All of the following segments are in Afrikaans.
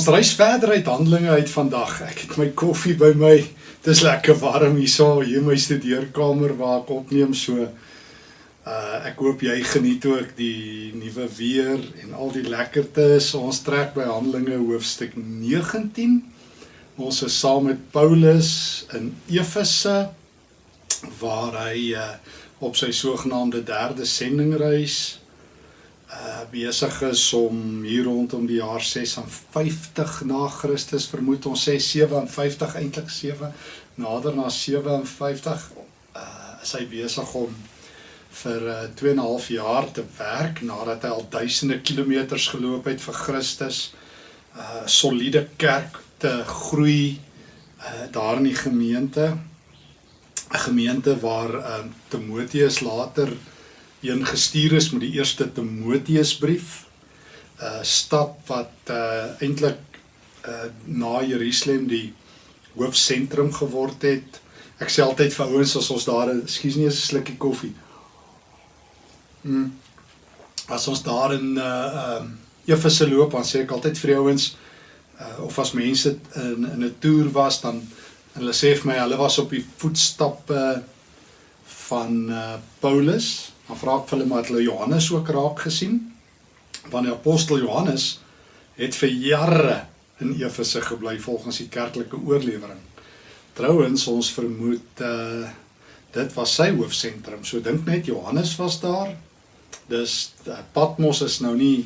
Ons reis verder uit Handelinge uit vandag. Ek het my koffie by my. Dis lekker warm hier in my studeerkamer waar ek opneem so. Uh ek hoop jy geniet ook die nuwe weer en al die lekkertes. Ons trek by Handelinge hoofstuk 19. Ons is saam met Paulus in Efese waar hy uh op sy sogenaamde derde sendingreis uh besig is om hier rondom die jaar 56 na Christus vermoed ons sê 57 eintlik 7 nader na 57 uh is hy besig om vir uh, 2 en 'n half jaar te werk nadat hy al duisende kilometers geloop het vir Christus uh soliede kerk te groei uh daar in die gemeente. 'n gemeente waar uh, Timoteus later een gestuur is met die eerste Timoteusbrief. 'n uh, stad wat uh, eintlik uh, na Jerusalem die hoofsentrum geword het. Ek sê altyd vir ouens as ons daar, ekskuus nie, 'n slukkie koffie. Mm. As ons daar in uh um Efese loop, dan sê ek altyd vir ouens uh of as mense in in 'n toer was dan hulle sê vir my hulle was op die voetstappe van uh Paulus Dan vra ek vir hulle maar het hulle Johannes ook raak gesien? Want die apostel Johannes het vir jare in Efese gebly volgens die kerklike oorlewering. Trouwens ons vermoed uh dit was sy hoofsentrum. So dink net Johannes was daar. Dis uh, Patmos is nou nie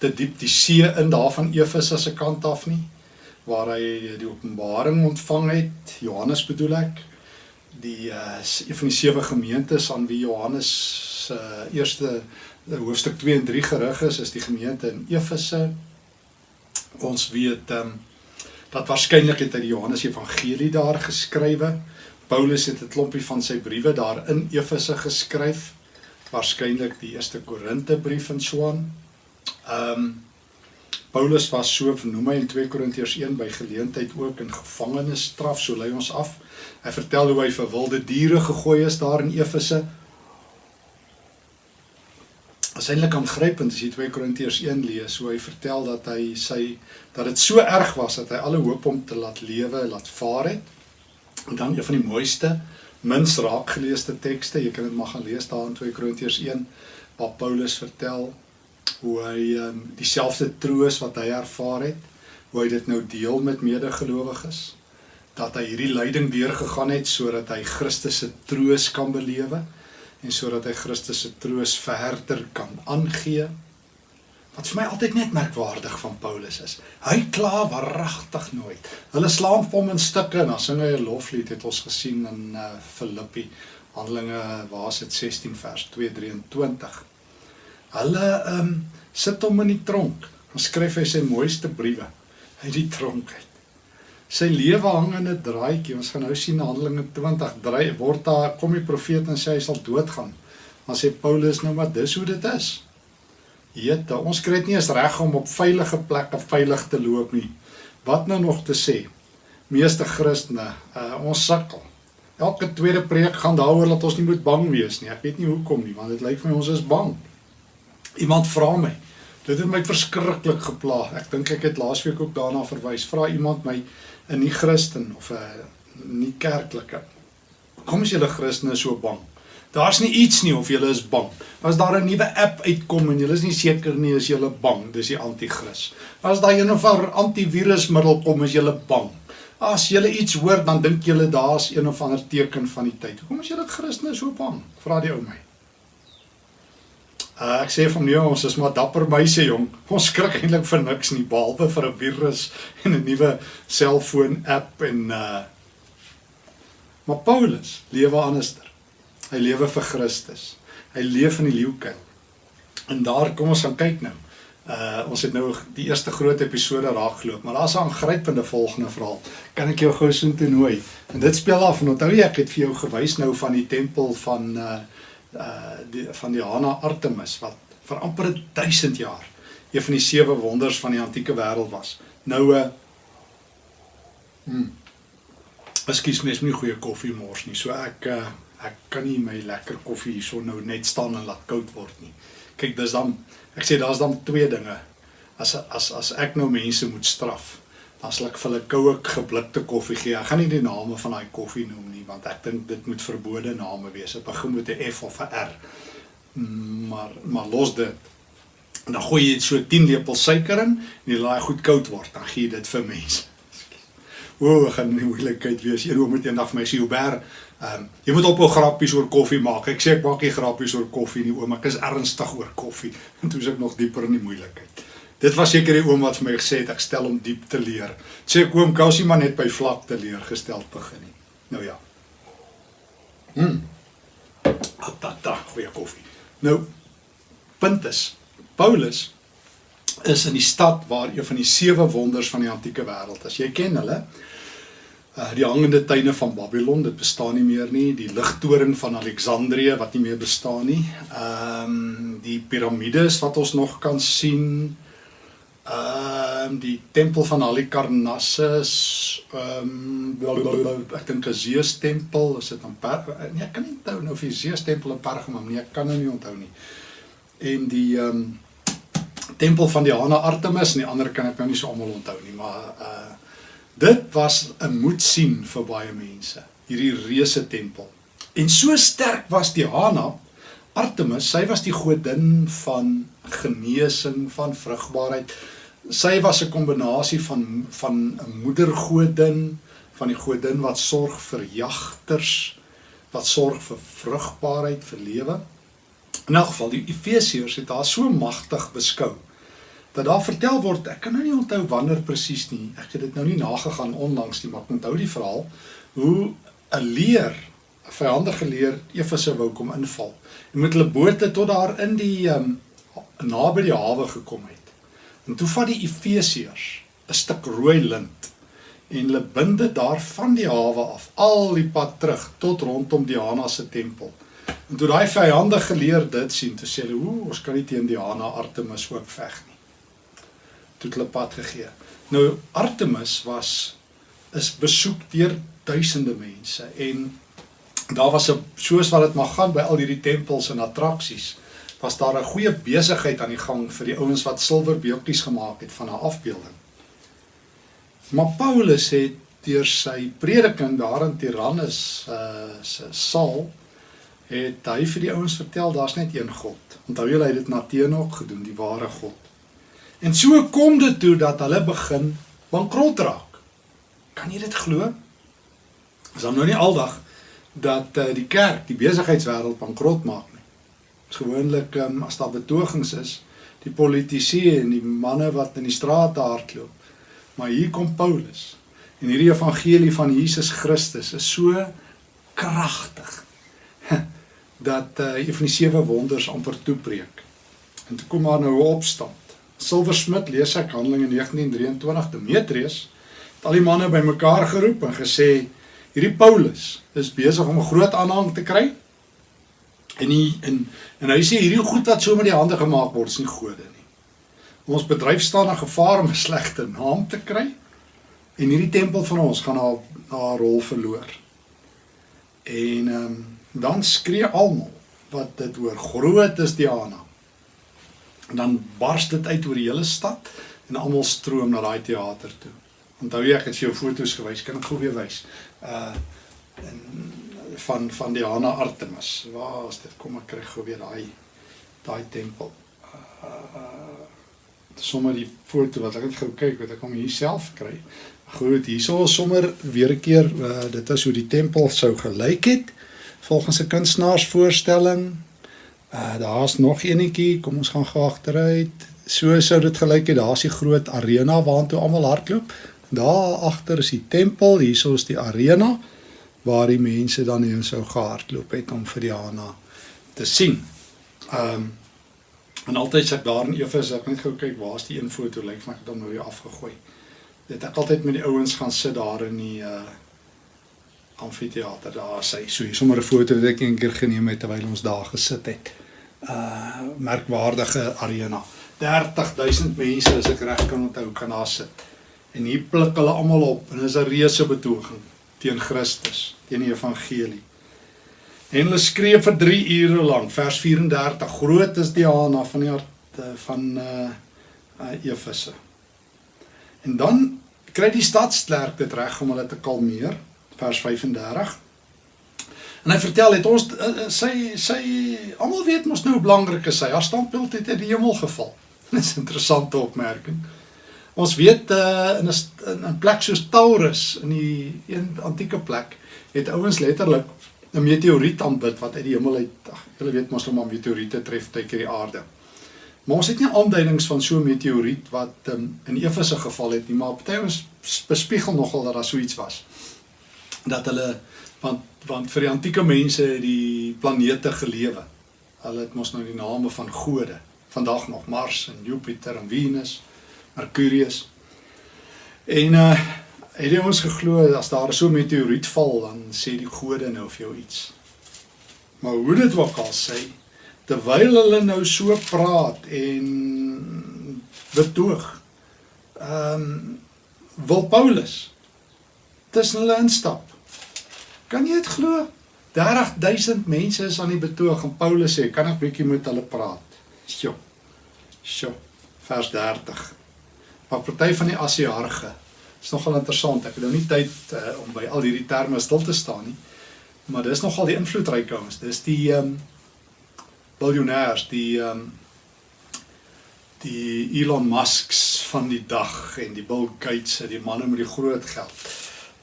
te diep die see in daarvan Efese se kant af nie waar hy die openbaring ontvang het. Johannes bedoel ek die uh een van die sewe gemeentes aan wie Johannes se uh, eerste uh, hoofstuk 2 en 3 gerig is, is die gemeente in Efese. Ons weet um, dat waarskynlik het hy die Johannes Evangelie daar geskrywe. Paulus het 'n klompie van sy briewe daar in Efese geskryf. Waarskynlik die eerste Korinte brief en so aan. Ehm um, Paulus was so vernoem hy in 2 Korintiërs 1 by geleentheid ook in gevangenisstraf, so lei ons af. Hy vertel hoe hy vir wilde diere gegooi is daar in Efese. Is eintlik aangrypend as jy 2 Korintiërs 1 lees, hoe hy vertel dat hy sy dat dit so erg was dat hy alle hoop om te laat lewe, laat vaar het. En dan een van die mooiste, minst raak geleesde tekste, jy kan dit maar gaan lees daar in 2 Korintiërs 1 waar Paulus vertel hoe hy um, dieselfde troos wat hy ervaar het, hoe hy dit nou deel met medegelowiges, dat hy hierdie lyding deurgegaan het sodat hy Christus se troos kan belewe en sodat hy Christus se troos verder kan aangee. Wat vir my altyd net merkwaardig van Paulus is, hy kla waaragtig nooit. Hulle slaam hom in stukke en dan sing hy 'n loflied het ons gesien in uh, Filippi Handelinge waar is dit 16 vers 223. Hulle ehm um, sit hom in die tronk. Dan skryf hy sy mooiste briewe uit die tronk uit. Sy lewe hang in 'n draaitjie. Ons gaan nou sien Handelinge 20 draai word daar kom die profeet en sê hy sal doodgaan. Dan sê Paulus nou maar dis hoe dit is. Jette, ons kry dit nie eens reg om op veilige plekke veilig te loop nie. Wat nou nog te sê? Meeste Christene, uh, ons sukkel. Elke tweede preek gaan daaroor dat ons nie moet bang wees nie. Ek weet nie hoekom nie, want dit lyk vir my ons is bang. Iemand vra my. Dit het my verskriklik gepla. Ek dink ek het laasweek ook daarna verwys. Vra iemand my 'n nie Christen of 'n nie kerklike. Kom as julle Christene so bang. Daar's nie iets nie of julle is bang. As daar 'n nuwe app uitkom en julle is nie seker nie as julle bang, dis die anti-kris. As daar een of ander antivirusmiddel kom, is julle bang. As julle iets hoor, dan dink julle daar's een of ander teken van die tyd. Hoekom is julle Christene so bang? Vra die ou my. Uh, ek sê hom nee, ons is maar dapper meise jong. Ons skrik eintlik vir niks nie behalwe vir 'n virus en 'n nuwe selfoon app en uh Maar Paulus lewe anderster. Hy lewe vir Christus. Hy leef in die leeuke. En daar kom ons gaan kyk nou. Uh ons het nou die eerste groot episode raak geloop, maar daar's 'n aangrypende volgende verhaal. Kan ek jou gou so toe nooi? En dit speel af en onthou jy ek het vir jou gewys nou van die tempel van uh uh die van Diana Artemis wat vir amper 1000 jaar een van die sewe wonders van die antieke wêreld was. Nou 'n uh, hmm, Ekskuus my, is nie goeie koffie mors nie. So ek uh, ek kan nie my lekker koffie hierso nou net staan en laat koud word nie. Kyk, dis dan ek sê daar's dan twee dinge as as as ek nou mense moet straf, sal ek vir hulle koue geblikte koffie gee. Ek gaan nie die name van daai koffie noem nie want ek dink dit moet verbode name wees. Dit begin met 'n F of 'n R. Maar maar los dit. En dan gooi jy so 10 lepels suiker in en jy laat dit goed koud word. Dan gee jy dit vir mense. O, gaan nie moeilikheid wees. Een oom het eendag vir my sê, "Hubert, ehm um, jy moet ophou grappies oor koffie maak." Ek sê ek maak nie grappies oor koffie nie, oom. Ek is ernstig oor koffie. En toe is ek nog dieper in die moeilikheid. Dit was seker die oom wat vir my gesê het ek stel hom diep te leer. Sê ek oom Kousie maar net by vlak te leer gestel begin nie. Nou ja. Hm. Atata, goeie koffie. Nou punt is Paulus is in die stad waar een van die sewe wonders van die antieke wêreld is. Jy ken hulle. Uh die hangende tuine van Babylon, dit bestaan nie meer nie. Die ligtoring van Alexandrië wat nie meer bestaan nie. Ehm um, die piramides wat ons nog kan sien. Ehm um, die tempel van Halikarnassus, ehm um, ek dink Zeus tempel, is dit in Pergamum? Nee, ek kan nie onthou nou of die Zeus tempel in Pergamum nie, ek kan nou nie onthou nie. En die ehm um, tempel van Diana Artemis en die ander kan ek nou nie so almal onthou nie, maar uh dit was 'n moed sien vir baie mense, hierdie reuse tempel. En so sterk was Diana Artemis, sy was die godin van genesing, van vrugbaarheid. Sy was 'n kombinasie van van 'n moedergodin, van die godin wat sorg vir jagters, wat sorg vir vrugbaarheid, vir lewe. In elk geval die Efesiërs het haar so magtig beskou dat daar vertel word, ek kan nou nie onthou wanneer presies nie. Ek het dit nou nie nagegaan onlangs nie, maar ek onthou die verhaal hoe 'n leer, 'n vyandige leer Efese wou kom inval. En met hulle bote tot daar in die um, naby die hawe gekom het. En toe vat die Efesiërs 'n stuk rooi lint en hulle bind dit daar van die hawe af al die pad terug tot rondom Diana se tempel. En toe daai vyande geleer dit sien, toe sê hulle, "Ooh, ons kan nie teen Diana Artemis ook veg nie." Toe hulle pad gegee. Nou Artemis was is besoek deur duisende mense en daar was 'n soos wat dit mag gaan by al hierdie tempels en attraksies, was daar 'n goeie besigheid aan die gang vir die ouens wat silverbeeltjies gemaak het van 'n afbeelding. Maar Paulus het deur sy prediking daar in Tyrannus uh se saal het hy vir die ouens vertel daar's net een God. Onthou julle hy het dit na Teenook gedoen, die ware God. En so kom dit toe dat hulle begin bankrot raak. Kan jy dit glo? Is dan nou nie aldag dat uh, die kerk, die besigheidswêreld bankrot maak nie. Dis gewoonlik um, as daar betogings is, die politici en die manne wat in die strate hardloop. Maar hier kom Paulus en hierdie evangelie van Jesus Christus is so kragtig dat uh, een van die sewe wonders amper toepreek. En toe kom maar nou 'n opstand. Silversmith lees ek Handelinge 19:23 Demetrius het al die manne bymekaar geroep en gesê hierdie Paulus is besig om 'n groot aanhang te kry. En hy en en hy sê hierdie goed wat so met die hande gemaak word is nie gode nie. Ons bedryf staan in gevaar om 'n slegte naam te kry en hierdie tempel van ons gaan haar haar rol verloor. En ehm um, dan skree almal wat dit hoor groot is Diana. En dan bars dit uit oor die hele stad en almal stroom na daai teater toe. Onthou jy ek het jou foto's gewys, kan ek gou weer wys. Uh van van Diana Artemis. Waar is dit? Kom ek kry gou weer daai daai tempel. Uh sommer die foto wat ek net gou kyk wat ek hom hier self kry. Goed, hierso is sommer weer 'n keer uh, dit is hoe die tempel sou gelyk het volgens 'n kunstenaarsvoorstelling. Uh daar's nog eenetjie, kom ons gaan gou agteruit. So sou dit gelyk het. Daar's die groot arena waartoe almal hardloop. Daar agter is die tempel, hierso is die arena waar die mense dan heen sou gehardloop het om vir Diana te sien. Um en altyd ek daar in Efes ek net gou kyk waar's die een foto lyk like, maar ek het hom nou weer afgegooi. Dit ek altyd met die ouens gaan sit daar in die uh amfitheater daar sê so hier sommer 'n foto wat ek eendag geneem het terwyl ons daar gesit het. Uh merkwaardige arena. 30000 mense as ek reg kan onthou kan daar sit. En hier pluk hulle almal op en is 'n reuse betoging teen Christus, teen die evangelie. En hulle skree vir 3 ure lank, vers 34. Groot is die Diana van die hart van uh uh Efese. En dan kry die stadsklerk dit reg om hulle te kalmeer, vers 35. En hy vertel het ons uh, sy sy almal weet mos nou hoe belangrik is sy. Haar standbeeld het in die hemel geval. Dis 'n interessante opmerking. Ons weet uh, in 'n 'n plek soos Taurus in die een antieke plek het ouens letterlik 'n meteoriet aanbid wat uit die hemel uit. Ag, julle weet mos hoe om meteoriete tref tydjie die aarde. Maar ons het nie aanduidings van so 'n meteoriet wat um, in Efese geval het nie, maar party ons bespiegel nogal dat daar so iets was. Dat hulle want want vir die antieke mense het die planete gelewe. Hulle het mos nou die name van gode. Vandag nog Mars en Jupiter en Venus, Mercurius. En uh het jy ons geglo as daar so 'n meteoriet val dan sê die gode nou vir jou iets. Maar hoe dit ook al sê, terwyl hulle nou so praat en betoog, ehm um, wil Paulus tussen hulle instap. Kan jy dit glo? 30000 mense is aan die betoog en Paulus sê, "Kan ek bietjie met hulle praat?" Sjoe. Sjoe. Vers 30. Maar party van die Asiarge is nogal interessant. Ek het nou nie tyd uh, om by al hierdie terme stil te staan nie. Maar dis nogal die invloedryke ouens. Dis die ehm um, biljoenêrs, die ehm um, die Elon Musks van die dag en die Bill Gates, die manne met die groot geld.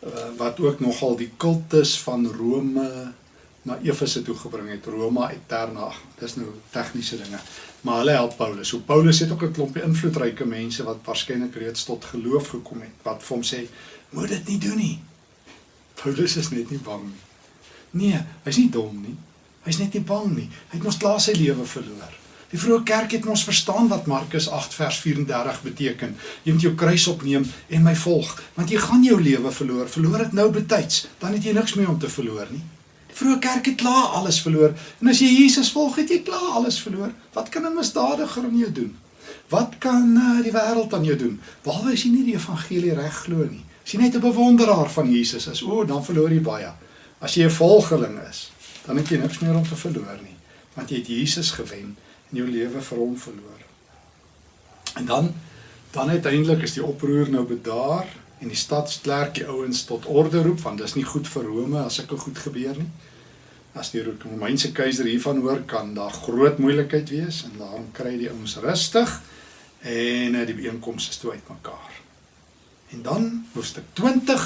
Uh, wat ook nogal die kultus van Rome na Efese toe gebring het, Roma Eterna. Dis nou tegniese dinge. Maar hulle help Paulus. So Paulus het ook 'n klompie invloedryke mense wat waarskynlik reeds tot geloof gekom het wat vir hom sê, "Moet dit nie doen nie." Paulus is net nie bang nie. Nee, hy's nie dom nie. Hy's net nie bang nie. Hy het mos klaar sy lewe verloor. Die vroeë kerk het mos verstaan wat Markus 8 vers 34 beteken. Jy moet jou kruis opneem en my volg, want jy gaan jou lewe verloor. Verloor dit nou betyds, dan het jy niks meer om te verloor nie. Vroeë kerk het klaar alles verloor. En as jy Jesus volg, het jy klaar alles verloor. Wat kan 'n misdadiger aan jou doen? Wat kan uh, die wêreld aan jou doen? Behalwe as jy nie die evangelie reg glo nie. As jy net 'n bewonderaar van Jesus is, o, dan verloor jy baie. As jy 'n volgeling is, dan het jy niks meer om te verloor nie, want jy het Jesus gewen en jou lewe vir hom verloor. En dan dan uiteindelik is die oproer nou bedaar en die stadsklerk die ouens tot orde roep want dis nie goed vir Rome as sulke goed gebeur nie. As die Romeinse keiser hiervan hoor kan daar groot moeilikheid wees en daarom kry die ouens rustig en die bijeenkoms is toe uitmekaar. En dan hoofstuk 20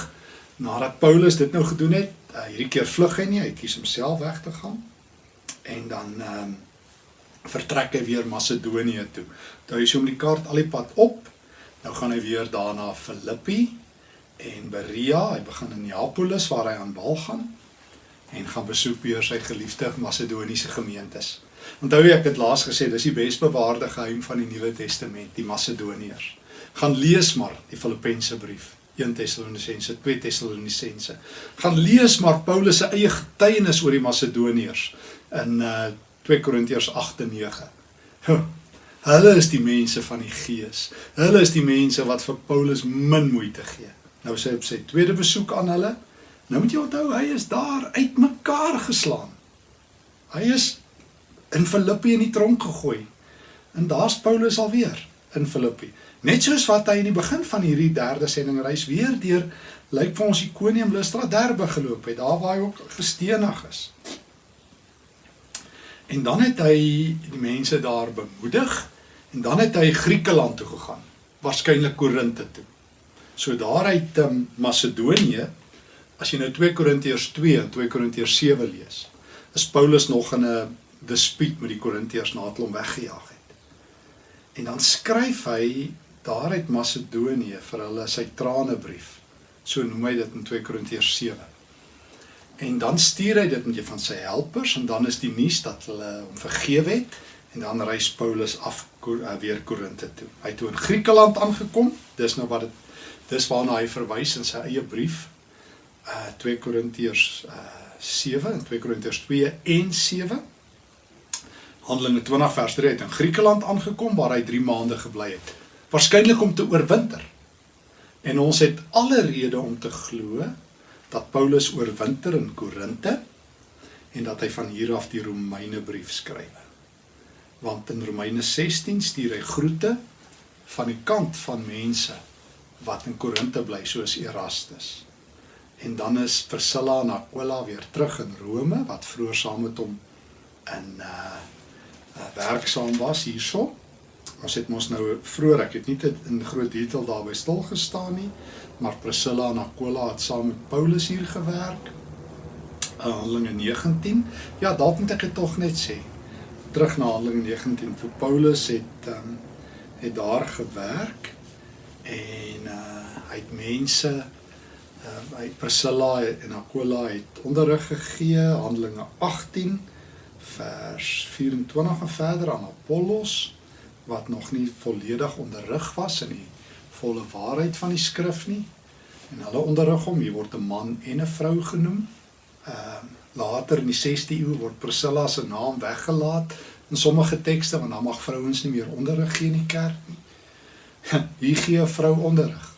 nadat Paulus dit nou gedoen het, uh, hierdie keer vlug hy nie, hy kies homself weg te gaan. En dan ehm um, vertrek hy weer Macedonië toe. Toe hy so om die kaart al die pad op, nou gaan hy weer daarna Filippi en Berea, hy begin in Neapolis waar hy aan bal gaan en gaan besoek weer sy geliefde Macedoniese gemeentes. Onthou ek het laas gesê dis die besbewaarde geheim van die Nuwe Testament, die Macedoniërs. Gaan lees maar die Filippense brief, 1 Tessalonisense, 2 Tessalonisense. Gaan lees maar Paulus se eie getuienis oor die Macedoniërs in uh 2 Korintiërs 8 en 9. Huh, hulle is die mense van die Gees. Hulle is die mense wat vir Paulus min moeite gee. Nou sê op sy tweede besoek aan hulle, nou moet jy onthou hy is daar uitmekaar geslaan. Hy is in Filippi in die tronk gegooi. En daar's Paulus alweer in Filippi. Net soos wat hy in die begin van hierdie derde sendingreis weer deur lyk vir ons Ikonium Lystra Derbe geloop het, daar waar hy ook gestenig is. En dan het hy die mense daar bemoedig en dan het hy Griekeland toe gegaan, waarskynlik Korinthe toe. So daaruit um, Macedonië, as jy nou 2 Korintiërs 2 en 2 Korintiërs 7 lees, is Paulus nog in 'n dispuut met die Korintiërs nadat hom weggejaag het. En dan skryf hy daaruit Macedonië vir hulle sy tranebrief. So noem hy dit in 2 Korintiërs 7. En dan stuur hy dit met jy van sy helpers en dan is die nuus dat hulle hom vergewe het en dan reis Paulus af eh, weer Korinthe toe. Hy het toe in Griekeland aangekom. Dis nou wat dit Dis waarna hy verwys in sy eie brief uh 2 Korintiërs uh 7 en 2 Korintiërs 2 en 7. Handelinge 20 vers 3 het in Griekeland aangekom waar hy 3 maande gebly het. Waarskynlik om te oorwinter. En ons het alle rede om te glo dat Paulus oorwinter in Korinthe en dat hy van hier af die Romeine brief skryf. Want in Romeine 16 stuur hy groete van die kant van mense wat in Korinte bly soos Erastus. En dan is Priscilla en Aquila weer terug in Rome wat vroeër saam met hom in uh, uh werksaam was hierso. Ons het mos nou vroeër ek het nie te, in groot detail daarby stil gestaan nie, maar Priscilla en Aquila het saam met Paulus hier gewerk. Uh, Handelinge 19. Ja, dalk moet ek dit tog net sê. Terug na Handelinge 19 vir Paulus het um, het daar gewerk en uh hy het mense uh hy Priscilla en Aquila het onderrig gegee Handelinge 18 vers 24 en verder aan Apollos wat nog nie volledig onderrig was in die volle waarheid van die skrif nie en hulle onderrig hom hier word 'n man en 'n vrou genoem. Ehm uh, later in die 6de eeu word Priscilla se naam weggelaat in sommige tekste want dan mag vrouens nie meer onderrig gee in die kerk nie. Hier gee 'n vrou onderrig.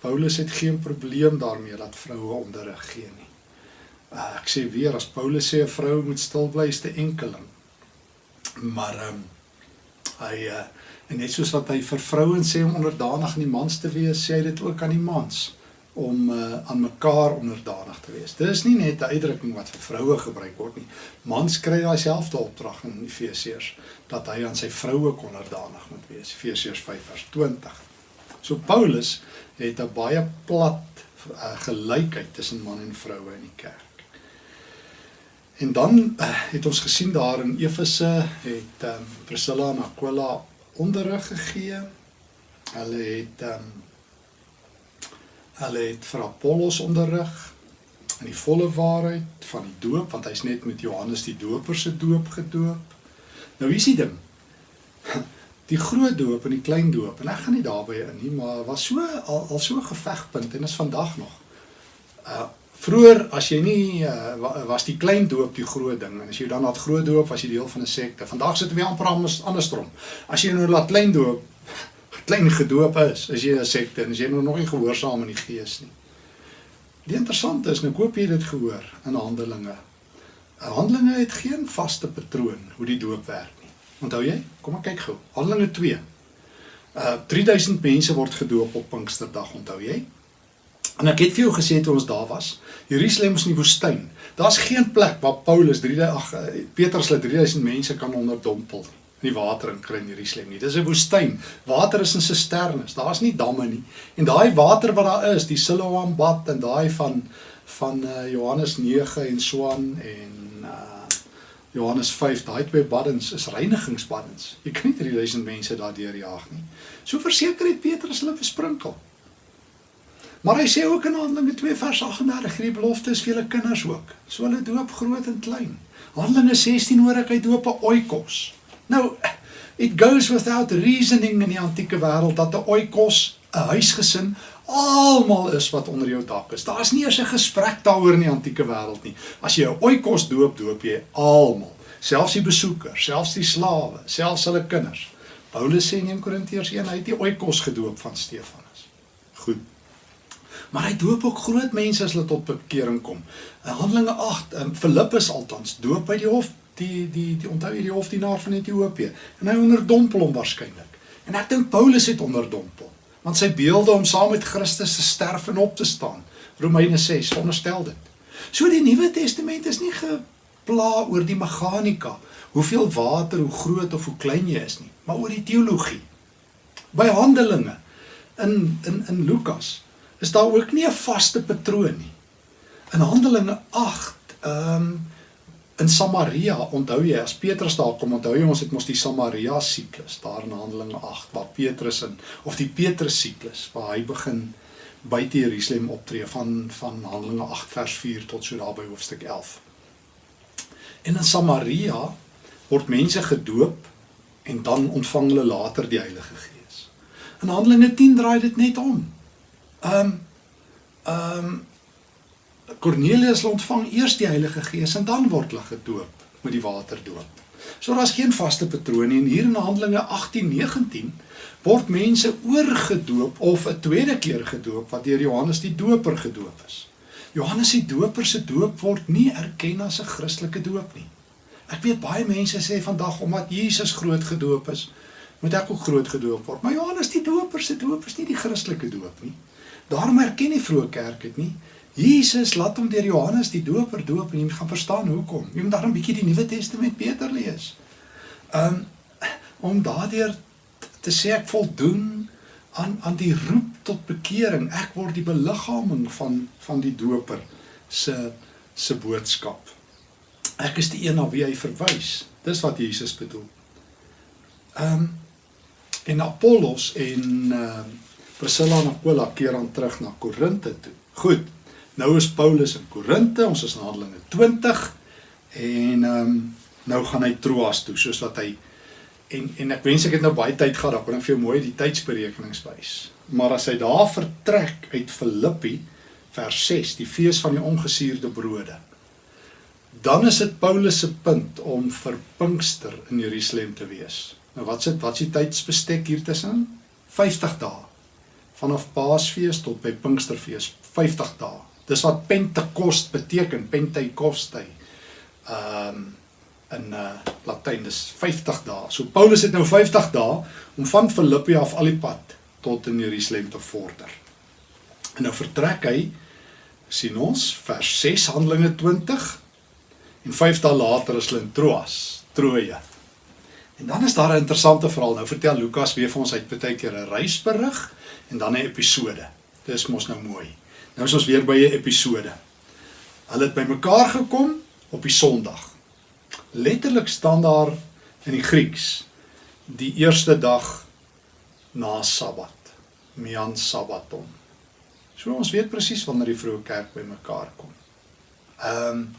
Paulus het geen probleem daarmee dat vroue onderrig gee nie. Uh, ek sê weer as Paulus sê 'n vrou moet stil bly is te enkeling. Maar um, hy uh, en net soos wat hy vir vrouens sê om onderdanig aan die mans te wees, sê hy dit ook aan die mans om uh, aan mekaar onderdanig te wees. Dis nie net 'n uitdrukking wat vir vroue gebruik word nie. Mans kry daai selfde opdrag in Efesiërs dat hy aan sy vroue onderdanig moet wees. Efesiërs 5:20. So Paulus het 'n baie plat uh, gelykheid tussen man en vroue in die kerk. En dan uh, het ons gesien daar in Efese het um, Priscilla en Aquila onderrig gegee. Hulle het um, Hulle het vir Apollos onderrig in die volle waarheid van die doop want hy's net met Johannes die Doper se doop gedoop. Nou hier is die ding. Die groot doop en die klein doop en ek gaan nie daarby in nie, maar was so al, al so gevegpunt en is vandag nog. Uh vroeër as jy nie uh, was die klein doop die groot ding en as jy dan na groot doop was jy deel van 'n sekte. Vandag sit jy amper andersom. As jy nou laat klein doop klein gedoop is, as jy 'n sekte en as jy nog nie gehoorsaam in die gees nie. Die interessante is, nou koop jy dit gehoor in Handelinge. Handelinge het geen vaste patroon hoe die doop werk nie. Onthou jy? Kom ek kyk gou. Handelinge 2. Uh 3000 mense word gedoop op Pinksterdag, onthou jy? En ek het vir jou gesê toe ons daar was, Jerusalem is in die woestyn. Daar's geen plek waar Paulus 3 ag Petrus hulle 3000 mense kan onderdompel nie nie water in kry in Jerusalem nie. Dis 'n woestyn. Water is in sisternes. Daar's nie damme nie. En daai water wat daar is, die Siloam bad en daai van van uh, Johannes 9 en Swan en uh, Johannes 5, daai twee baddens is reinigingsbaddens. Jy kan nie 3000 mense daardeur jaag nie. So verseker het Petrus hulle versprinkel. Maar hy sê ook in Handelinge 2 vers 38, hierdie belofte is vir julle kinders ook. So hulle doop groot en klein. Handelinge 16 hoor ek hy doop 'n oikos. Nou it goes without reasoning in die antieke wêreld dat 'n oikos, 'n huisgesin almal is wat onder jou dak is. Daar's nie eers 'n gesprek daaroor in die antieke wêreld nie. As jy 'n oikos doop, doop jy almal, selfs die besoekers, selfs die slawe, selfs hulle kinders. Paulus sê in 1 Korintiërs 1 hy het die oikos gedoop van Stefanus. Goed. Maar hy doop ook groot mense as hulle tot bekering kom. In Handelinge 8, in Filippus althans, doop hy die hof die die die onthou jy die hofdienaar van Ethiopië en hy onderdompel hom waarskynlik. En ek dink Paulus het onderdompel want sy beelde om saam met Christus te sterf en op te staan. Romeine 6 onderstel dit. So die Nuwe Testament is nie gepla oor die meganika, hoeveel water, hoe groot of hoe klein jy is nie, maar oor die teologie. By Handelinge in in in Lukas is daar ook nie 'n vaste patroon nie. In Handelinge 8 ehm um, in Samaria, onthou jy as Petrus daar kom, onthou jy ons het mos die Samaria siklus daar in Handelinge 8 waar Petrus in of die Petrus siklus waar hy begin buite Jerusalem optree van van Handelinge 8 vers 4 tot so daar by hoofstuk 11. En in Samaria word mense gedoop en dan ontvang hulle later die Heilige Gees. In Handelinge 10 draai dit net om. Ehm um, ehm um, Cornelius ontvang eers die Heilige Gees en dan word hulle gedoop met die waterdoop. So daar's geen vaste patroon nie en hier in Handelinge 18:19 word mense oorgedoop of 'n tweede keer gedoop wat deur Johannes die Doper gedoop is. Johannes die Doper se doop word nie erken as 'n Christelike doop nie. Ek weet baie mense sê vandag omdat Jesus groot gedoop is, moet ek ook groot gedoop word. Maar Johannes die Doper se doop is nie die Christelike doop nie. Daarom erken die vroeë kerk dit nie. Jesus laat hom deur Johannes die Doper doop en jy gaan verstaan hoekom. Jy moet daarom 'n bietjie die Nuwe Testament beter lees. Um om daardeur te sê ek voldoen aan aan die roep tot bekering. Ek word die beliggaaming van van die Doper se se boodskap. Ek is die een na wie hy verwys. Dis wat Jesus bedoel. Um, en Apollos en uh, Priscilla en Aquila keer aan terug na Korinte toe. Goed. Nou is Paulus in Korinte, ons is in Handelinge 20 en ehm um, nou gaan hy Troas toe soos wat hy en en ek wens ek het nou baie tyd gehad, dan kon ek vir jou mooi die tydsberekenings wys. Maar as hy daar vertrek uit Filippi vers 6, die fees van die ongesuurde brode. Dan is dit Paulus se punt om vir Pinkster in Jerusalem te wees. Nou wat sit wat s'ie tydsbestek hier tussen? 50 dae. Vanaf Paasfees tot by Pinksterfees, 50 dae. Dis wat Pentekost beteken, Pentekoste. Ehm um, in uh Latyn dis 50 dae. So Paulus het nou 50 dae om van Filippi af al die pad tot in Jerusalem te vorder. En nou vertrek hy sien ons vers 6 Handelinge 20 en 5 dae later is hulle in Troas, Troje. En dan is daar 'n interessante verhaal. Nou vertel Lukas weer vir ons uit baie keer 'n reisberig en dan 'n episode. Dis mos nou mooi. Nou is ons weer by 'n episode. Hulle het bymekaar gekom op die Sondag. Letterlik staan daar in die Grieks die eerste dag na Sabbat. Mian Sabbaton. So ons weet presies wanneer die vroeë kerk bymekaar kom. Ehm um,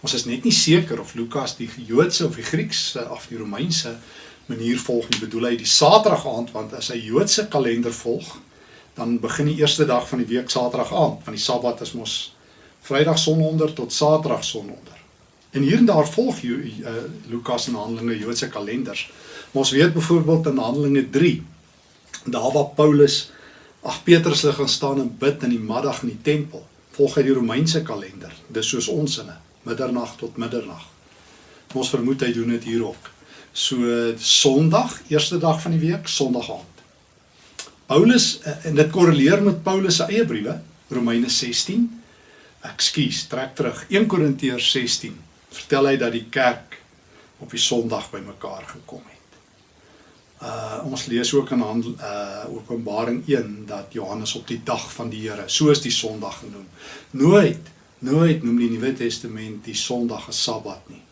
Ons is net nie seker of Lukas die Joodse of die Griekse of die Romeinse manier volg nie. Bedoel hy die Saterdag aand want as hy Joodse kalender volg, dan begin die eerste dag van die week Saterdag aand, want die Sabbat is mos Vrydag sononder tot Saterdag sononder. En hier en daar volg jy uh, Lukas en Handelinge Joodse kalenders. Maar ons weet byvoorbeeld in Handelinge 3 daar waar Paulus ag Petrus lê gaan staan en bid in die middag in die tempel, volg hy die Romeinse kalender. Dis soos ons inne middernag tot middernag. Ons vermoed hy doen dit hier ook. So Sondag, eerste dag van die week, Sondag aand. Paulus eh, en dit korreleer met Paulus se eie briewe, Romeine 16. Ekskuus, trek terug 1 Korintiërs 16. Vertel hy dat die kerk op die Sondag bymekaar gekom het. Uh ons lees ook in handel, uh Openbaring 1 dat Johannes op die dag van die Here, soos die Sondag genoem, nooit Nooit noem die Nuwe Testament die Sondag 'n Sabbat nie.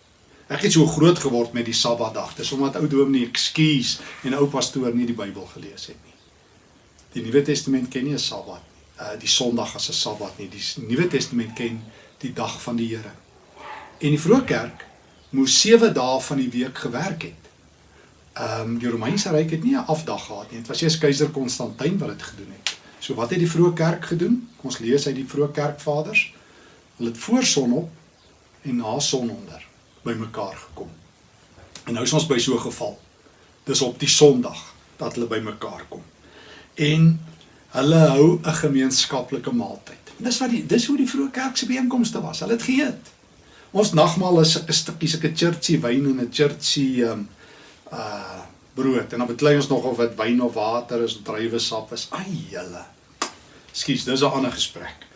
Ek het so groot geword met die Sabbatdag. Dis omdat ou dominee ekskuus en ou pastoor nie die Bybel gelees het nie. Die Nuwe Testament ken nie 'n Sabbat nie. Uh die Sondag as 'n Sabbat nie. Die Nuwe Testament ken die dag van die Here. En die vroeë kerk moes 7 dae van die week gewerk het. Um, die Romeinse ryk het nie 'n afdag gehad nie. Dit was eers keiser Konstantin wat dit gedoen het. So wat het die vroeë kerk gedoen? Ons lees uit die vroeë kerkvaders. Hulle het voor sonop en na sononder bymekaar gekom. En nou is ons by so 'n geval. Dis op die Sondag dat hulle bymekaar kom. En hulle hou 'n gemeenskaplike maaltyd. Dis wat die dis hoe die vroeë kerk se byeenkomste was. Hulle het geëet. Ons nagmaal is 'n stukkie sulke churchy wyn en 'n churchy um uh brood en dan beklei ons nog of dit wyn of water is, druiwesap is. Ai julle. Skus, dis 'n ander gesprek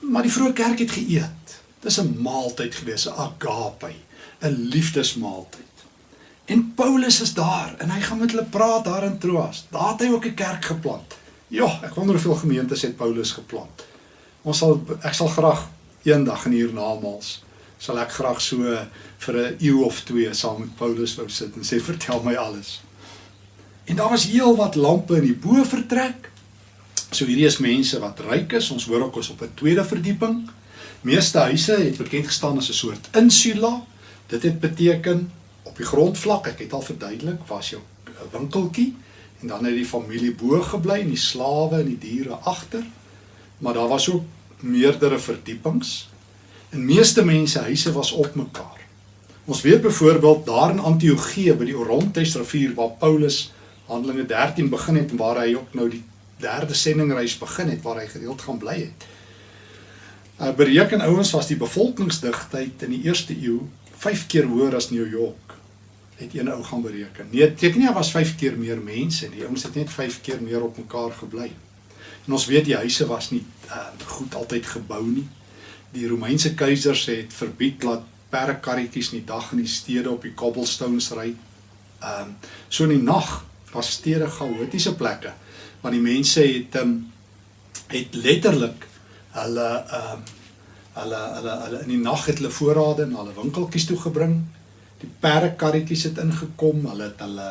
maar die vroeë kerk het geëet. Dis 'n maaltyd gewees, 'n agape, 'n liefdesmaaltyd. En Paulus is daar en hy gaan met hulle praat daar in Troas. Daar het hy ook 'n kerk geplant. Ja, ek wonder hoeveel gemeentes het Paulus geplant. Ons sal ek sal graag eendag in hiernamaals sal ek graag so vir 'n eeu of twee saam met Paulus wou sit en sê vertel my alles. En daar was heel wat lampe in die bo vertrek So hierdie is mense wat ryk is. Ons hoor ook ons op 'n tweede verdieping. Meeste huise het bekend gestaan as 'n soort insula. Dit het beteken die grondvlak, ek het al verduidelik, was jou winkeltjie en dan het die familie bo gebly en die slawe en die diere agter. Maar daar was ook meerdere verdiepings. En meeste mense huise was op mekaar. Ons weet byvoorbeeld daar in Antiochië by die Orontes rivier waar Paulus Handelinge 13 begin het en waar hy ook nou die derde sendingreis begin het waar hy gereeld gaan bly het. Uh bereken ouens was die bevolkingsdigtheid in die eerste eeu 5 keer hoër as New York. Het een ou gaan bereken. Nee, teken nie was 5 keer meer mense nie. Die ouens het net 5 keer meer op mekaar gebly. En ons weet die huise was nie uh, goed altyd gebou nie. Die Romeinse keisers het verbied dat perdekarretjies in die dag in die stede op die cobblestones ry. Ehm um, so in die nag was stede chaotiese plekke want die mense het ehm um, het letterlik hulle ehm um, hulle hulle hulle in die nag het hulle voorrade in hulle winkeltjies toe gebring. Die perdekarretjies het ingekom, hulle het hulle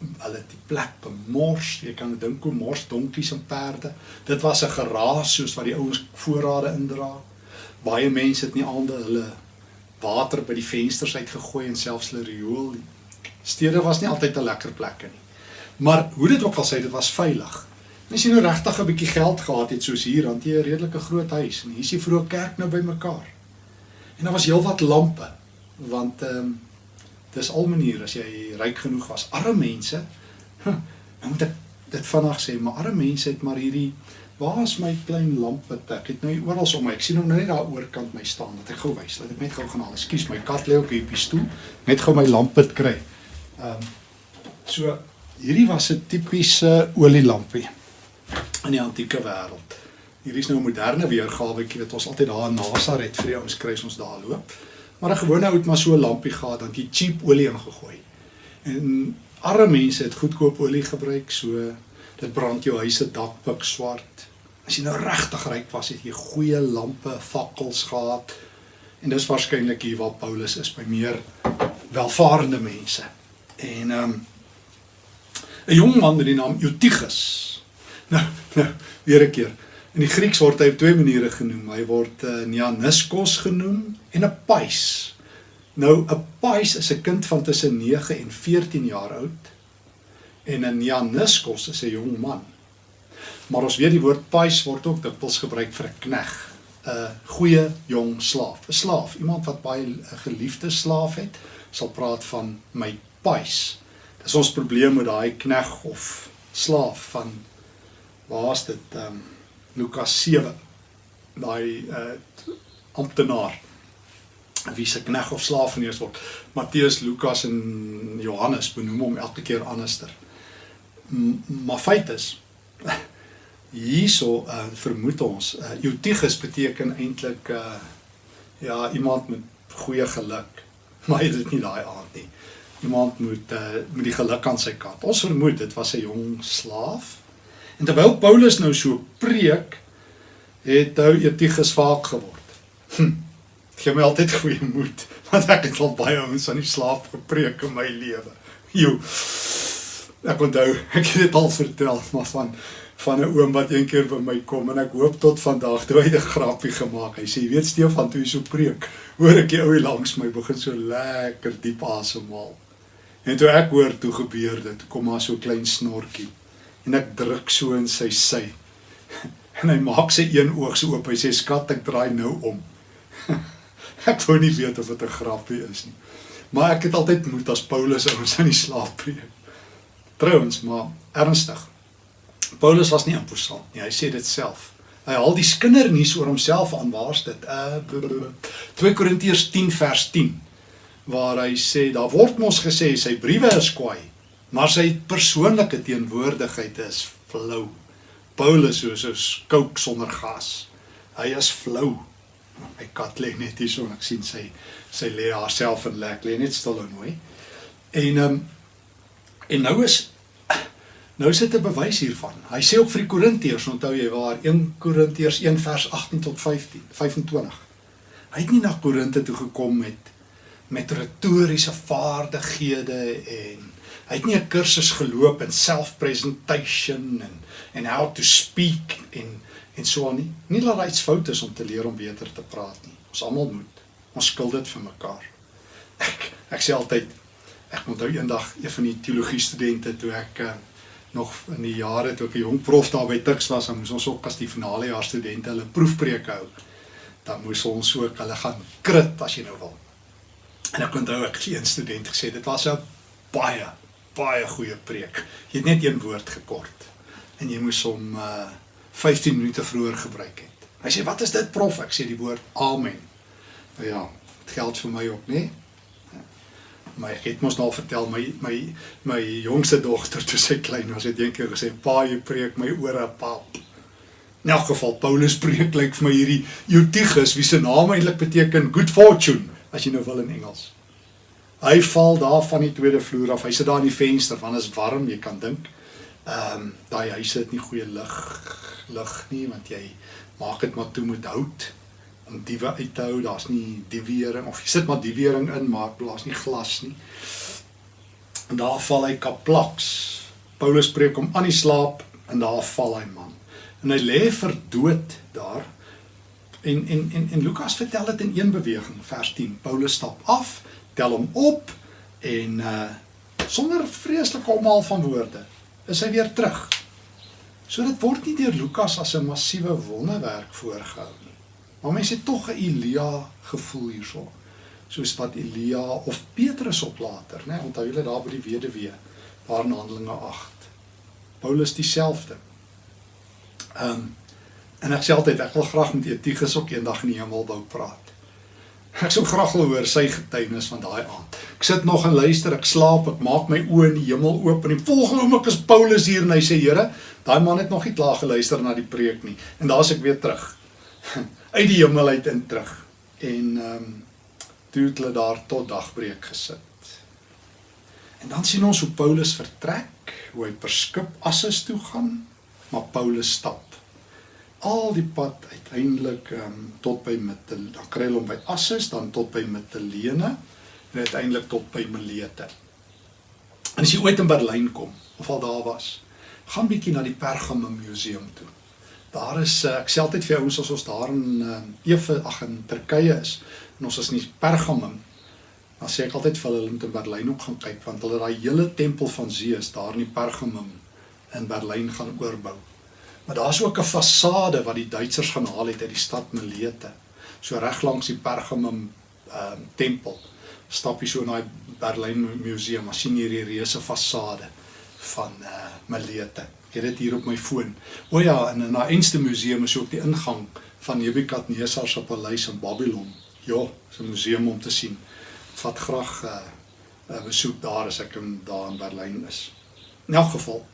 hulle het die plek bemors. Jy kan dink hoe mors donkies en perde. Dit was 'n geraas soos wat die ouens voorrade indra. Baie mense het nie aande hulle water by die vensters uitgegooi en selfs hulle riool. Stede was nie altyd 'n lekker plekke nie. Maar hoe dit ook al sê, dit was veilig. As jy nou regtig 'n bietjie geld gehad het soos hier, dan jy 'n redelike groot huis en hier is die vroeë kerk nou bymekaar. En daar was heelwat lampe want ehm um, dis al maniere as jy ryk genoeg was. Arme mense, nou moet ek dit vinnig sê, maar arme mense het maar hierdie Waar is my klein lamp wat ek het nou oral om my. Ek sien hom nou net daar oorkant my staan. Dat ek gou wys. Laat ek net gou gaan haal. Ekskuus, my kat lê ook hier op die stoel. Net gou my lamp het kry. Ehm um, so hierdie was 'n tipiese olielampie in die antieke wêreld. Hier is nou 'n moderne weergawe, weet ons altyd daar in Nasaret vir die ouens kry ons daar loop. Maar 'n gewone ou het maar so 'n lampie gehad, dan jy cheap olie ingegooi. En arme mense het goedkoop olie gebruik, so dit brand jou huise dak pik swart. As jy nou regtig ryk was, het jy goeie lampe, fakkels gehad. En dis waarskynlik hier waar Paulus is by meer welvarende mense. En ehm um, 'n jong man met die naam Eutychus Nou, nou, weer 'n keer. In die Grieks word hy op twee maniere genoem. Hy word uh, Neaniskos genoem en 'n Pais. Nou 'n Pais is 'n kind van tussen 9 en 14 jaar oud en 'n Neaniskos is 'n jong man. Maar ons weet die woord Pais word ook dikwels gebruik vir 'n knegg, 'n goeie jong slaaf, 'n slaaf, iemand wat baie 'n geliefde slaaf het, sal praat van my Pais. Dis ons probleem met daai knegg of slaaf van waar's dit ehm um, Lukas 7 daai uh amptenaar. Wie se knegg of slaaf genees word. Matteus Lukas en Johannes benoem hom elke keer anderster. Maar feit is hierso uh, vermoed ons uh, Eutychus beteken eintlik uh ja iemand met goeie geluk. Maar dit is nie daai aard nie. Iemand moet uh, met die geluk aan sy kant. Ons vermoed dit was 'n jong slaaf En terwyl Paulus nou so preek, het hy Etigus vaak geword. Hm. Gee my altyd goeie moed, want ek het al baie ouens aan die slaap gepreek in my lewe. Jo. Ek onthou, ek het dit al vertel, maar van van 'n oom wat een keer by my kom en ek hoop tot vandag toe hy 'n grappie gemaak. Hy sê, "Weet Stefan, toe jy so preek, hoor ek jy ou langs my begin so lekker diep asemhaal." En toe ek hoor toe gebeur dit, kom maar so klein snorkie en ek druk so in sy sy. En hy maak sy een oog so oop. Hy sê skat, ek draai nou om. ek wou nie weet of dit 'n grapie is nie. Maar ek het altyd moed as Paulus ons aan die slaap preek. Trouwens, maar ernstig. Paulus was nie imposant nie. Hy sê dit self. Hy haal die skindernuus oor homself aan. Waar's dit? Uh 2 Korintiërs 10 vers 10 waar hy sê daar word mos gesê sy briewe is kwaai maar sy persoonlike teenwoordigheid is flou. Paulus soos 'n kook sonder gas. Hy is flou. My kat lê net hier so en ek sien sy sy lê haarself in lek, lê net stil en mooi. En ehm um, en nou is nou sit 'n bewys hiervan. Hy sê ook vir die Korintiërs, onthou jy waar 1 Korintiërs 1 vers 18 tot 15, 25. Hy het nie na Korinte toe gekom met met retoriese vaardighede en Hy het nie 'n kursus geloop in self-presentation en en how to speak en en so aan nie. Nie dat dit fout is om te leer om beter te praat nie. Ons almal moet. Ons skuld dit vir mekaar. Ek ek sê altyd ek onthou eendag een van die teologie studente toe ek uh, nog in die jare toe ek 'n jong prof daar by Tuks was, dan moes ons ook as die finale jaar studente hulle proefpreke hou. Dan moes ons ook hulle gaan krit as jy nou wil. En ek onthou ek het 'n student gesê dit was 'n baie baie goeie preek. Jy het net een woord gekort en jy moes hom uh 15 minute vroeër gebruik het. Hy sê wat is dit prof? Ek sê die woord amen. Nou ja, dit geld vir my ook, né? Maar ek het mos al vertel my my my jongste dogter toe sy klein was, het eendag gesê pa jy preek my ore pap. In elk geval Paulus preek lyk vir my hierdie Eutychus wie se naam eintlik beteken good fortune as jy nou wil in Engels. Hy val daar van die tweede vloer af. Hy sit daar in die venster want dit is warm, jy kan dink. Ehm um, daai huise het nie goeie lig lig nie want jy maak dit maar toe met hout om diewe uit te hou. Daar's nie diewering of jy sit maar diewering in, maar daar's nie glas nie. En daar val hy kaplaks. Paulus preek hom aan die slaap en daar val hy man. En hy lê vir dood daar. En en en en Lukas vertel dit in een beweging, vers 10. Paulus stap af, tel hom op en uh sonder vreeslike omhaal van woorde is hy weer terug. So dit word nie deur Lukas as 'n massiewe wonderwerk voorgehou nie. Maar mense het tog 'n Elia gevoel hierso. Soos wat Elia of Petrus op later, né? Onthou julle daar by die weduwee, daar in Handelinge 8. Paulus dieselfde. Ehm um, en ek sê altyd ek wil graag met Etigus ook eendag in die hemel wou praat. Ek sou graag wil hoor sy getuienis van daai aand. Ek sit nog en luister, ek slaap, ek maak my oë in die hemel oop en die volgende oomblik is Paulus hier en hy sê: "Here, daai man het nog nie klaar geluister na die preek nie." En daar's ek weer terug. Uit die hemel uit in terug. En ehm um, toe het hulle daar tot dagbreek gesit. En dan sien ons hoe Paulus vertrek, hoe hy per skip Assus toe gaan, maar Paulus stap al die pad uiteindelik um, tot by Mittel, dan kry hulle hom by Assus, dan tot by Mittelene en uiteindelik tot by Milete. En as jy ooit in Berlyn kom of al daar was, gaan bietjie na die Pergamum museum toe. Daar is uh, ek sê altyd vir ouens as ons daar in uh, Efe ag in Turkye is en ons is nie Pergamum dan sê ek altyd vir hulle om te Berlyn ook gaan kyk want hulle daai hele tempel van Zeus daar in die Pergamum in Berlyn gaan oorbou. Maar daar's ook 'n fasade wat die Duitsers gaan haal uit uit die stad Milete. So reg langs die Pergamum ehm uh, tempel. Stap jy so na die Berlyn Museum, maar sien jy hierdie reuse fasade van eh uh, Milete. Ek het dit hier op my foon. O ja, en in daai Einste Museum is ook die ingang van Nebukadnesar se paleis in Babylon. Ja, dis 'n museum om te sien. Vat graag 'n uh, uh, eh, besoek daar as ek in daar in Berlyn is. In elk geval.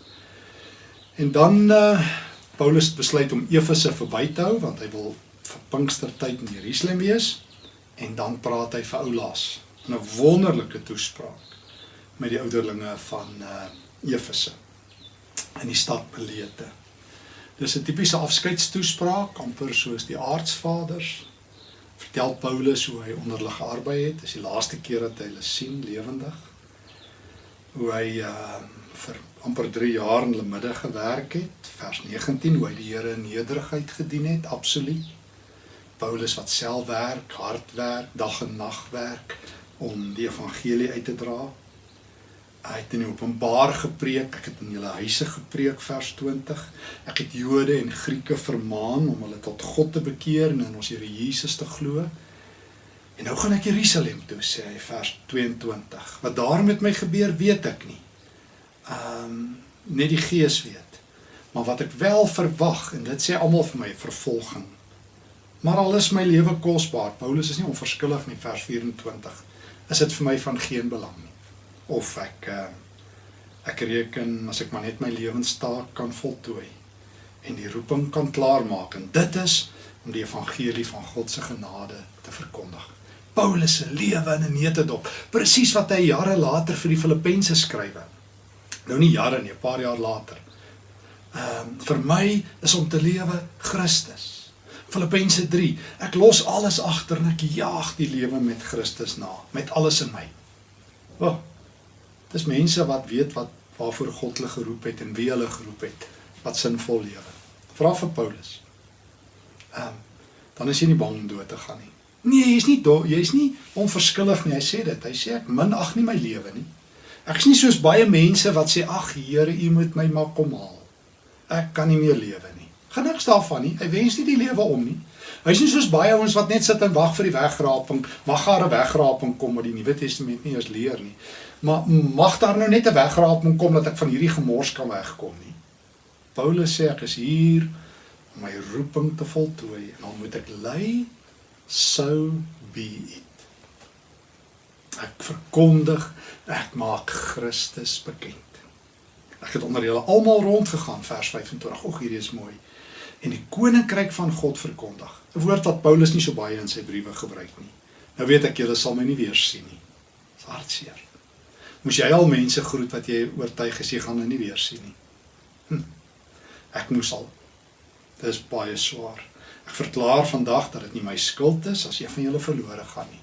En dan eh uh, Paulus besluit om Efese verby te hou want hy wil vir Pinkstertyd in Jerusalem wees en dan praat hy vir Oulaas in 'n wonderlike toespraak met die ouderlinge van uh Efese in die stad Melete. Dis 'n tipiese afskeidstoespraak amper soos die aartsvaders. Vertel Paulus hoe hy onder hulle gearbei het, dis die laaste keer dat hy hulle sien lewendig. Hoe hy uh vir amper 3 jaar in hulle midde gewerk het. Vers 19 hoe hy die Here in nederigheid gedien het, absoluut. Paulus wat self werk, hard werk, dag en nag werk om die evangelie uit te dra. Hy het in Openbaar gepreek, ek het in julle huise gepreek vers 20. Ek het Jode en Grieke vermaan om hulle tot God te bekeer en in ons Here Jesus te glo. En nou gaan ek Jerusalem toe sê hy vers 22. Wat daar met my gebeur, weet ek nie ehm um, net die gees weet. Maar wat ek wel verwag en dit sê almal vir my vervolging. Maar al is my lewe kosbaar. Paulus is nie onverskillig nie vers 24. Is dit vir my van geen belang nie. Of ek uh, ek reken as ek maar net my lewenstaak kan voltooi en die roeping kan klaarmaak en dit is om die evangelie van God se genade te verkondig. Paulus se lewe in 'n neutedop, presies wat hy jare later vir die Filippense skrywe nou nie jare nie, 'n paar jaar later. Ehm um, vir my is om te lewe Christus. Filippense 3. Ek los alles agter en ek jaag die lewe met Christus na, met alles in my. O. Oh, dis mense wat weet wat waarvoor God hulle geroep het en wie hulle geroep het, wat sinvol lewe. Vra vir Paulus. Ehm um, dan is jy nie bang om dood te gaan nie. Nee, jy's nie jy's nie onverskillig nie. Hy sê dit. Hy sê ek minag nie my lewe nie. Ek is nie soos baie mense wat sê ag Here, U moet my maar kom haal. Ek kan nie meer lewe nie. Gaan niks daarvan nie. Hy wens nie die lewe om nie. Hy is nie soos baie ouens wat net sit en wag vir die wegraping. Mag daar 'n wegraping kom wat die Nuwe Testament nie eens leer nie. Maar mag daar nou net 'n wegraping kom dat ek van hierdie gemors kan wegkom nie. Paulus sê ek is hier om my roeping te voltooi en dan moet ek ly so be it. Ek verkondig, ek maak Christus bekend. Ek het onder julle almal rondgegaan vers 25. Ag hierdie is mooi. En die koninkryk van God verkondig. 'n Woord wat Paulus nie so baie in sy briewe gebruik nie. Nou weet ek julle sal my nie weer sien nie. Dis hartseer. Moes jy al mense groet wat jy oortuig is jy gaan hulle nie weer sien nie. Hm. Ek moes al. Dit is baie swaar. Ek verklaar vandag dat dit nie my skuld is as een van julle verlore gaan nie.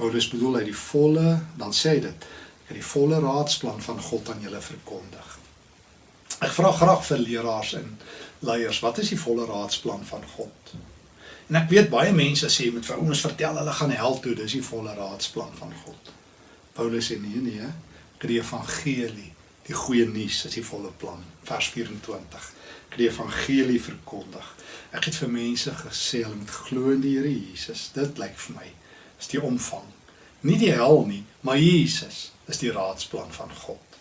Paulus bedoel hy die volle, dan sê hy dit, het die volle raadsplan van God aan julle verkondig. Ek vra graag vir leraars en leiers, wat is die volle raadsplan van God? En ek weet baie mense sê met vir ouens vertel hulle gaan hel toe, dis die volle raadsplan van God. Paulus sê nee nee, die evangelie, die goeie nuus is die volle plan. Vers 24. Ek die evangelie verkondig. Ek het vir mense gesê hulle moet glo in die Here Jesus. Dit lyk vir my is die omvang. Nie die hel nie, maar Jesus is die raadsplan van God.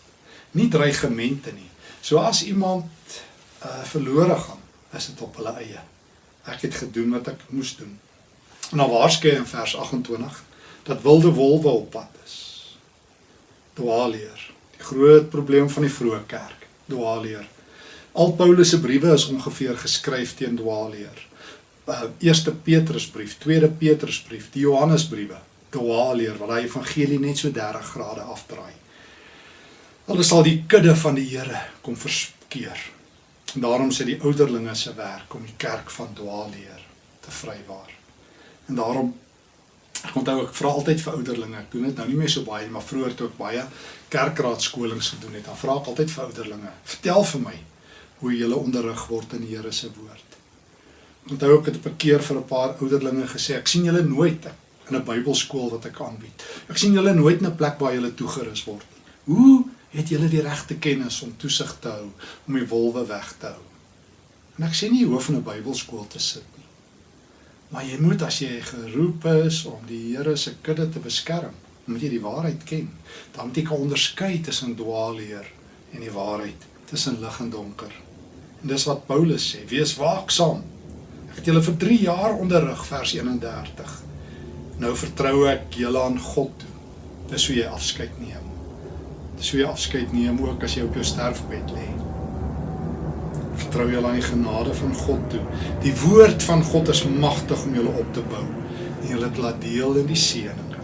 Nie dreigemente nie. So as iemand uh, verlore gaan, is dit op hulle eie. Ek het gedoen wat ek moes doen. En dan waarskynlik in vers 28 dat wilde wolwe op pad is. Dwaaleer. Die groot probleem van die vroeë kerk, dwaaleer. Al Paulus se briewe is ongeveer geskryf teen dwaaleer uh, eerste Petrusbrief, tweede Petrusbrief, die Johannesbriewe, dwaaleer wat hy evangelie net so 30 grade afdraai. Hulle sal die kudde van die Here kom verskeer. En daarom sê die ouderlinge se werk om die kerk van dwaaleer te vrywaar. En daarom ek onthou ek vra altyd vir ouderlinge, ek doen dit nou nie meer so baie nie, maar vroeër toe ek baie kerkraadskolings gedoen het, dan vra ek altyd vir ouderlinge, vertel vir my hoe jy hulle onderrig word in die Here se woord onthou ek het op 'n keer vir 'n paar ouderlinge gesê ek sien julle nooit in 'n Bybelskool wat ek aanbied. Ek sien julle nooit in 'n plek waar julle toegerus word nie. Hoe het julle die regte kennis om toesig te hou om die wolwe weg te hou? En ek sê nie jy hoef in 'n Bybelskool te sit nie. Maar jy moet as jy geroep is om die Here se kudde te beskerm, moet jy die waarheid ken. Dan moet jy kan onderskei tussen dwaalleer en die waarheid, tussen lig en donker. En dis wat Paulus sê, wees waaksaam het julle vir 3 jaar onderrig vers 31. Nou vertrou ek julle aan God toe. Dis hoe jy afskeid neem. Dis hoe jy afskeid neem ook as jy op jou sterfbed lê. Vertrou julle aan die genade van God toe. Die woord van God is magtig om julle op te bou en julle te laat deel in die seëninge.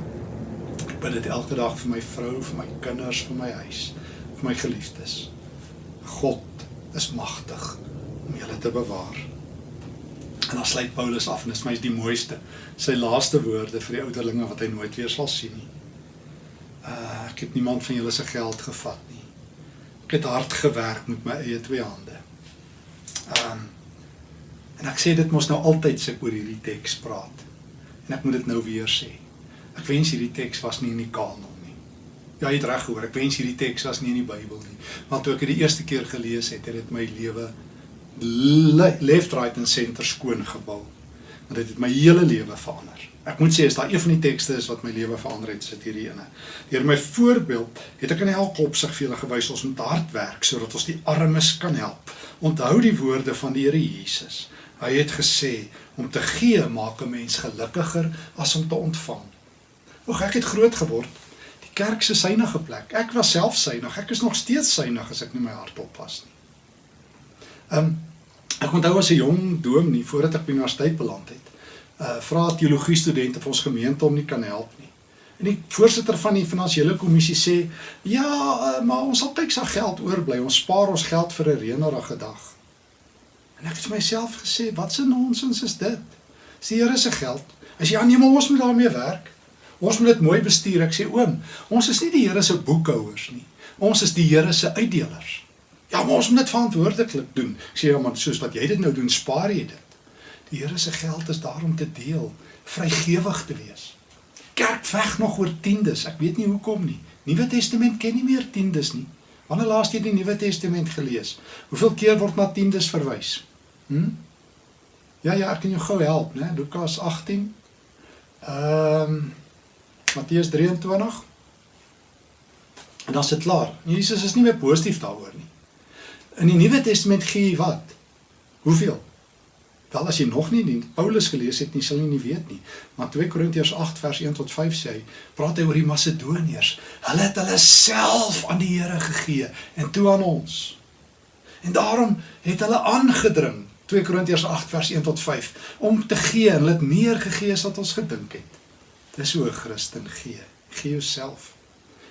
Ek bid dit elke dag vir my vrou, vir my kinders, vir my huis, vir my geliefdes. God is magtig om julle te bewaar. En dan sluit Paulus af en dit is my die mooiste. Sy laaste woorde vir die ouderlinge wat hy nooit weer sal sien nie. Uh ek het niemand van julle se geld gevat nie. Ek het hard gewerk met my eie twee hande. Um en ek sê dit mos nou altyd se oor hierdie teks praat. En ek moet dit nou weer sê. Ek wens hierdie teks was nie in die kanon nie. Ja, jy het reg gehoor. Ek wens hierdie teks was nie in die Bybel nie. Want toe ek dit die eerste keer gelees het, het dit my lewe left right and center skoon gebou. Want dit het my hele lewe verander. Ek moet sê as daar een van die tekste is wat my lewe verander het, is dit hierdie ene. Deur my voorbeeld het ek in elke opsig vir julle gewys ons moet hard werk sodat ons die armes kan help. Onthou die woorde van die Here Jesus. Hy het gesê om te gee maak 'n mens gelukkiger as om te ontvang. Oek ek het groot geword. Die kerk se synige plek. Ek was self synig. Ek is nog steeds synig as ek nie my hart oppas nie. Ehm um, ek onthou as 'n jong dominee voordat ek by universiteit beland het, uh vra teologie studente vir ons gemeente om nie kan help nie. En die voorsitter van die finansiële kommissie sê, "Ja, uh, maar ons sal kyk sa geld oorbly. Ons spaar ons geld vir 'n reënerige dag." En ek het vir myself gesê, "Wat 'n nonsens is dit? Dis die Here se geld. As jy aanneem ons moet daarmee werk, ons moet dit mooi bestuur." Ek sê, "Oom, ons is nie die Here se boekhouers nie. Ons is die Here se uitdelers." Ja, maar ons moet dit verantwoordelik doen. Ek sê ja, maar soos wat jy dit nou doen, spaar jy dit. Die Here se geld is daar om te deel, vrygewig te wees. Kerk veg nog oor tiendes. Ek weet nie hoekom nie. Nuwe Testament ken nie meer tiendes nie. Wanneer laas jy die Nuwe Testament gelees? Hoeveel keer word na tiendes verwys? Hm? Ja ja, ek kan jou gou help, né? Lukas 18. Ehm um, Matteus 23. En dan is dit klaar. Jesus is nie meer positief daaroor nie. In die Nuwe Testament gee hy wat? Hoeveel? Wel as jy nog nie die Paulus gelees het nie, sal jy nie weet nie. Maar 2 Korintiërs 8 vers 1 tot 5 sê hy, praat hy oor die Macedoniërs. Hulle het hulle self aan die Here gegee en toe aan ons. En daarom het hulle aangedring 2 Korintiërs 8 vers 1 tot 5 om te gee en hulle het meer gegee as wat ons gedink het. Dis hoe 'n Christen gee. Gee jouself.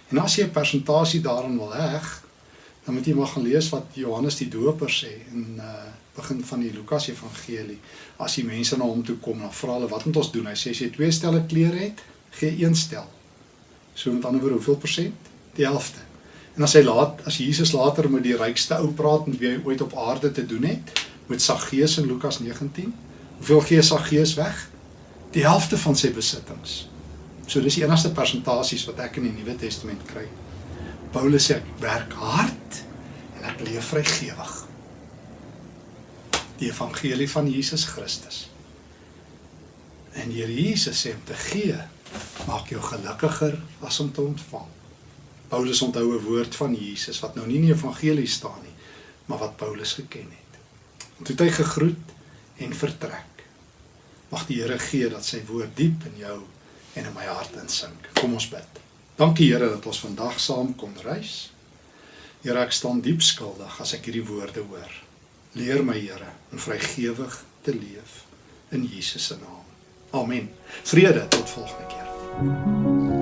En as jy 'n persentasie daarin wil heg, dan moet jy maar gaan lees wat Johannes die Doper sê in uh begin van die Lukas Evangelie. As die mense na hom toe kom, dan vra hulle wat moet ons doen? Hy sê as jy twee stelle klere het, gee een stel. So met ander woorde, hoeveel persent? Die helfte. En as hy laat as Jesus later met die rykste ou praat en wie hy ooit op aarde te doen het, met Saggeus in Lukas 19, hoeveel gee Saggeus weg? Die helfte van sy besittings. So dis die enigste persentasies wat ek in die Nuwe Testament kry. Paulus sê ek werk hard en ek leef vrygewig die evangelie van Jesus Christus. En hier Jesus sê om te gee maak jou gelukkiger as om te ontvang. Paulus onthou 'n woord van Jesus wat nou nie in die evangelie staan nie, maar wat Paulus geken het. En toe het hy gegroet en vertrek. Mag die Here gee dat sy woord diep in jou en in my hart insink. Kom ons bid. Dankie Here dat ons vandag saam kon reis. Here, ek staan diep skuldig as ek hierdie woorde hoor. Leer my Here om vrygewig te leef in Jesus se naam. Amen. Vrede tot volgende keer.